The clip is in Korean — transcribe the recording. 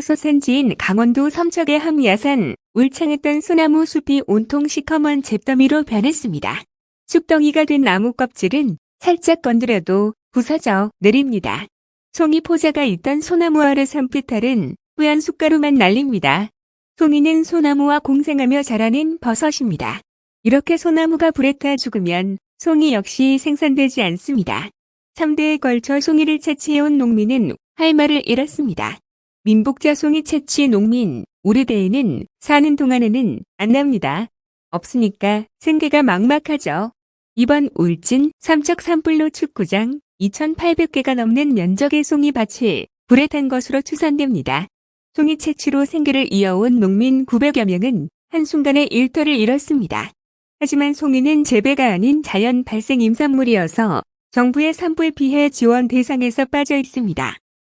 서산지인 강원도 삼척의 함야산 울창했던 소나무 숲이 온통 시커먼 잿더미로 변했습니다. 쑥덩이가 된 나무 껍질은 살짝 건드려도 부서져 내립니다. 송이 포자가 있던 소나무 아래 산비탈은 뿌연 숟가루만 날립니다. 송이는 소나무와 공생하며 자라는 버섯입니다. 이렇게 소나무가 불에 타 죽으면 송이 역시 생산되지 않습니다. 3대에 걸쳐 송이를 채취해온 농민은 할 말을 잃었습니다. 민복자 송이 채취 농민 우르대에는 사는 동안에는 안 납니다. 없으니까 생계가 막막하죠. 이번 울진 삼척 산불로 축구장 2,800개가 넘는 면적의 송이 밭이 불에 탄 것으로 추산됩니다. 송이 채취로 생계를 이어온 농민 900여 명은 한순간에 일터를 잃었습니다. 하지만 송이는 재배가 아닌 자연 발생 임산물이어서 정부의 산불 피해 지원 대상에서 빠져 있습니다.